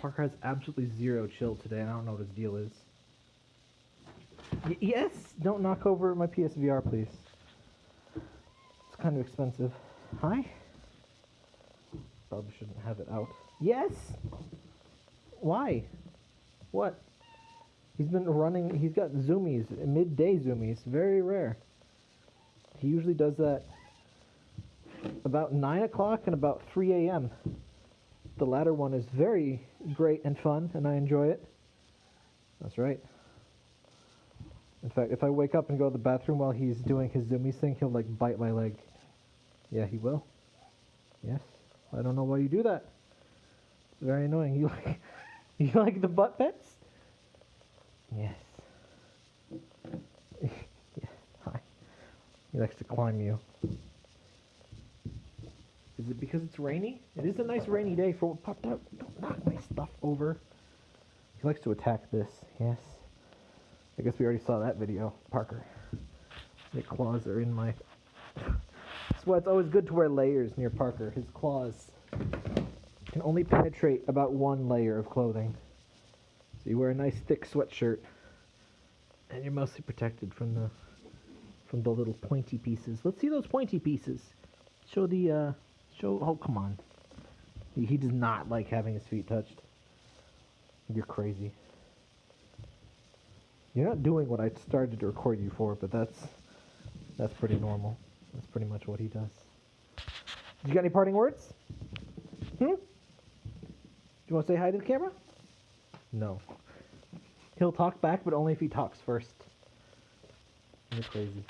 Parker has absolutely zero chill today. and I don't know what his deal is. Y- yes, don't knock over my PSVR, please. It's kind of expensive. Hi. Probably shouldn't have it out. Yes. Why? What? He's been running. He's got zoomies, midday zoomies. Very rare. He usually does that about 9 o'clock and about 3 a.m. The latter one is very great and fun, and I enjoy it. That's right. In fact, if I wake up and go to the bathroom while he's doing his zoomies thing, he'll like bite my leg. Yeah, he will. Yes. I don't know why you do that. It's very annoying. You like you like the butt pets? Yes. yes. Hi. He likes to climb you. Is it because it's rainy? It is a nice rainy day for what popped up. Don't knock my stuff over. He likes to attack this, yes. I guess we already saw that video, Parker. The claws are in my. That's why it's always good to wear layers near Parker. His claws can only penetrate about one layer of clothing. So you wear a nice thick sweatshirt, and you're mostly protected from the from the little pointy pieces. Let's see those pointy pieces. Show the uh, show. Oh come on. He, he does not like having his feet touched. You're crazy. You're not doing what I started to record you for, but that's that's pretty normal. That's pretty much what he does. You got any parting words? Hmm? Do you want to say hi to the camera? No. He'll talk back, but only if he talks first. You're crazy.